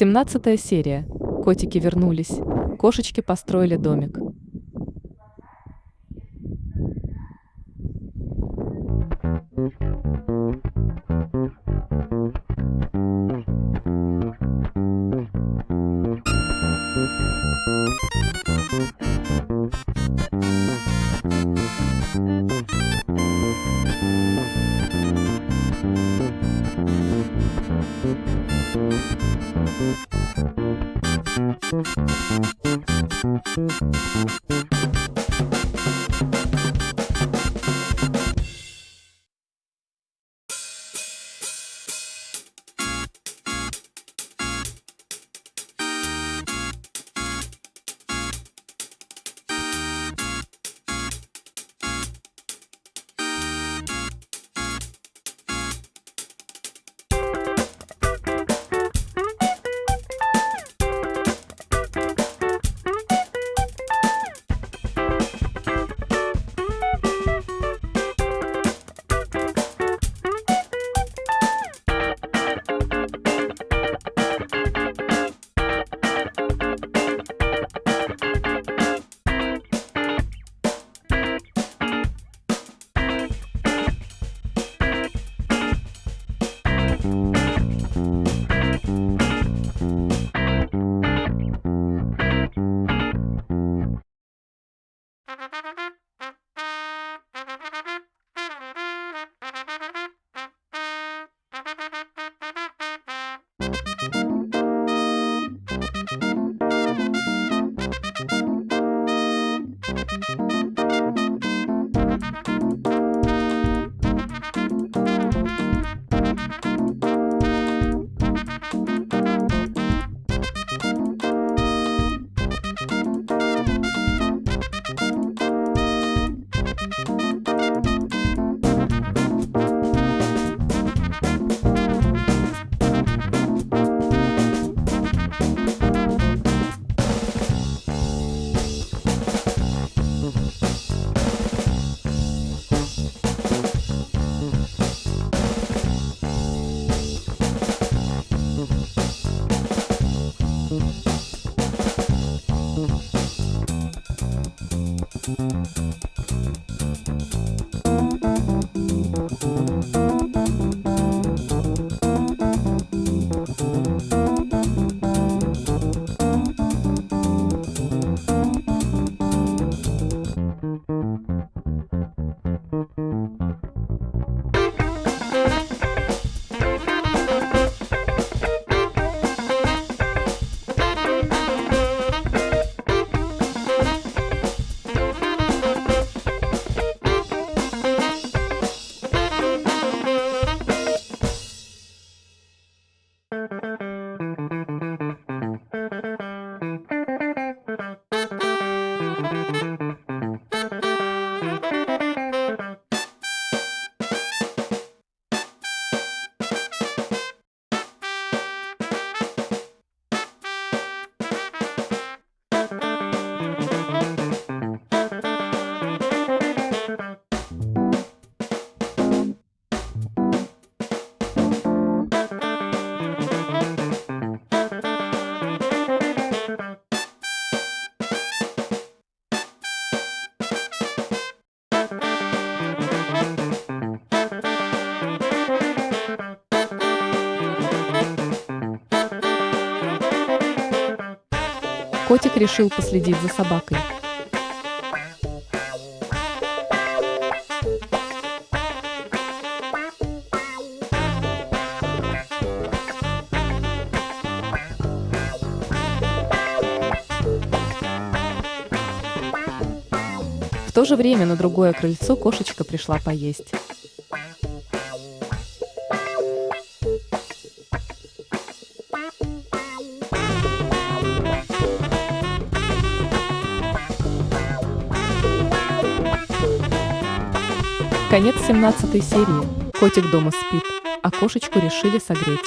Семнадцатая серия. Котики вернулись. Кошечки построили домик. Котик решил последить за собакой. В то же время на другое крыльцо кошечка пришла поесть. Конец 17 серии. Котик дома спит, а кошечку решили согреть.